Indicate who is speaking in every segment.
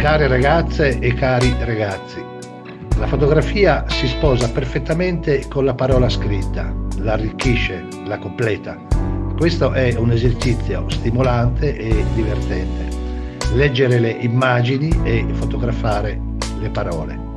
Speaker 1: Care ragazze e cari ragazzi, la fotografia si sposa perfettamente con la parola scritta, la arricchisce, la completa. Questo è un esercizio stimolante e divertente. Leggere le immagini e fotografare le parole.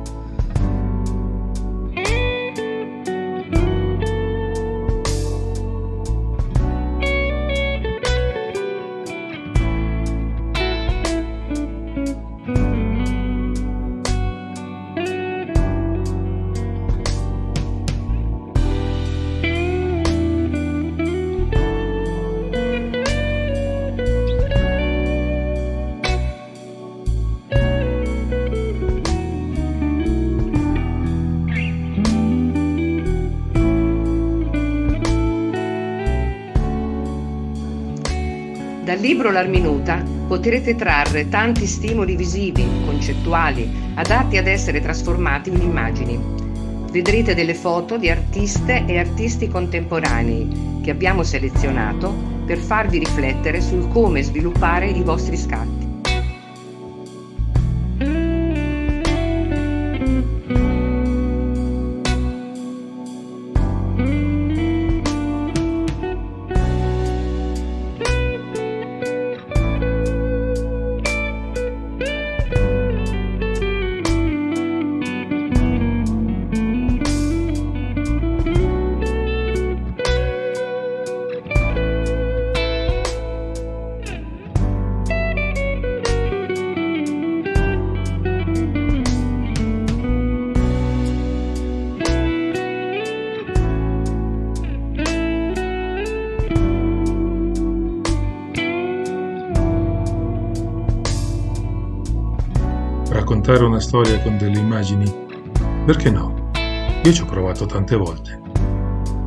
Speaker 2: Dal libro L'Arminuta potrete trarre tanti stimoli visivi, concettuali, adatti ad essere trasformati in immagini. Vedrete delle foto di artiste e artisti contemporanei che abbiamo selezionato per farvi riflettere sul come sviluppare i vostri scatti.
Speaker 3: Raccontare una storia con delle immagini? Perché no? Io ci ho provato tante volte.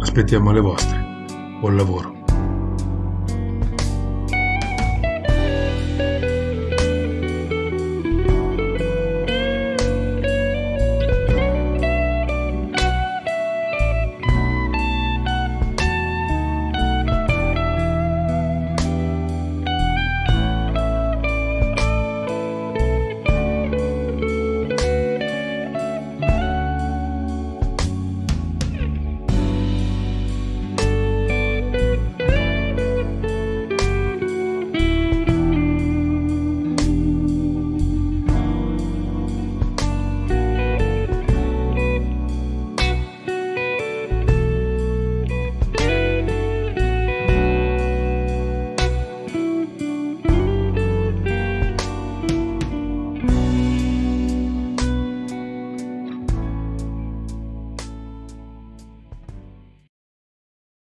Speaker 3: Aspettiamo le vostre. Buon lavoro.